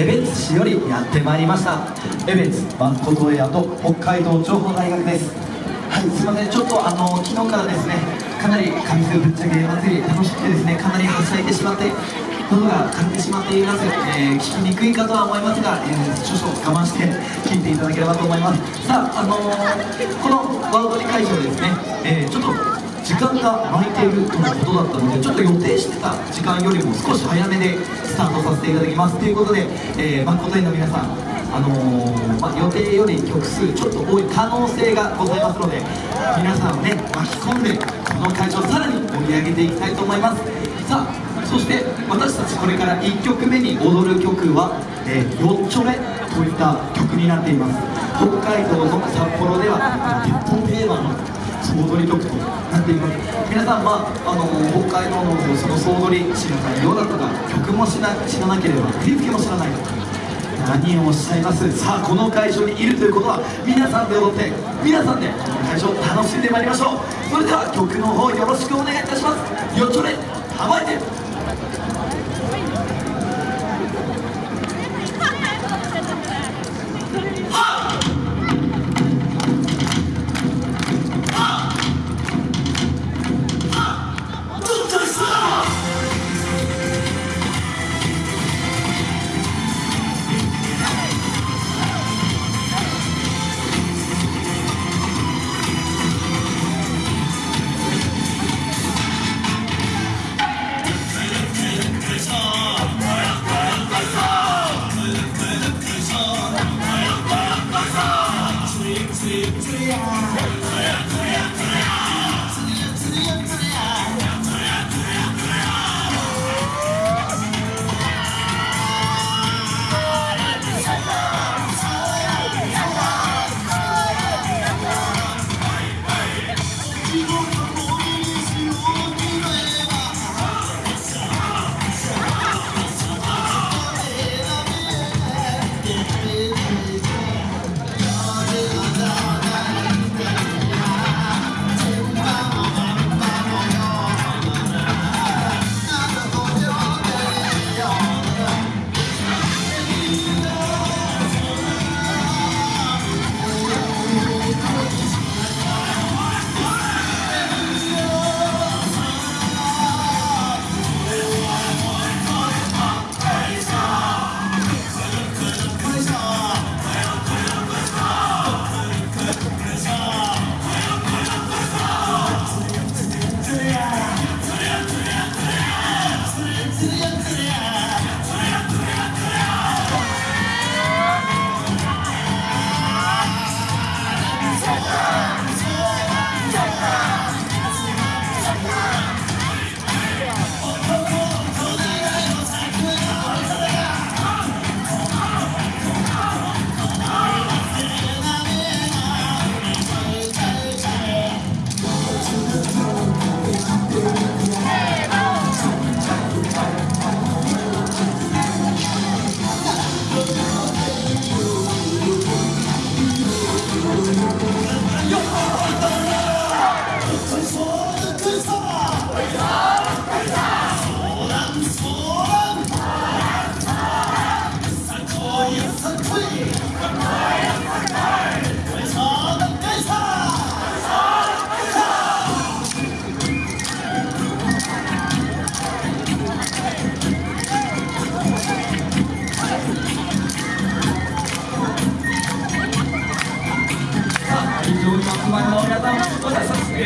江別市よりやってまいりました。江別バンコトエアと北海道情報大学です。はいすいません。ちょっとあの昨日からですねかなり上水ぶっちゃけ祭り楽しくてですねかなりはしゃいでしまって喉が枯れてしまっています、えー、聞きにくいかとは思いますが、えー、少々我慢して聞いていただければと思います。さああのー、このワードリ会場ですね、えー、ちょっと時間が空いているとのことだったのでちょっと予定してた時間よりも少し早めでスタートさせていただきます。ということで、えー、誠にの皆さんあのー、ま、予定より曲数ちょっと多い可能性がございますので皆さんをね巻き込んでこの会場をさらに盛り上げていきたいと思います。さあそして私たちこれから1曲目に踊る曲は「えー、よっちょれ」といった曲になっています。北海道の札幌では鉄砲定番の総踊り曲とっています皆さん、まあ、の北海道のその総取り知らないようだとか曲も知ら知らなければ振り付けも知らないか何をおっしゃいますさあこの会場にいるということは皆さんで踊って皆さんでこの会場を楽しんでまいりましょうそれでは曲の方よろしくお願いいたしますよちょれ構えて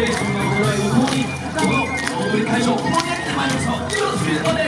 レーションが行われるとにこの大盛会場を盛り上げてまいりましょう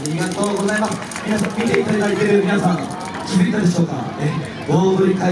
ありがとうございます。皆さん見ていただいている皆さん気づいたでしょうか？え大振り会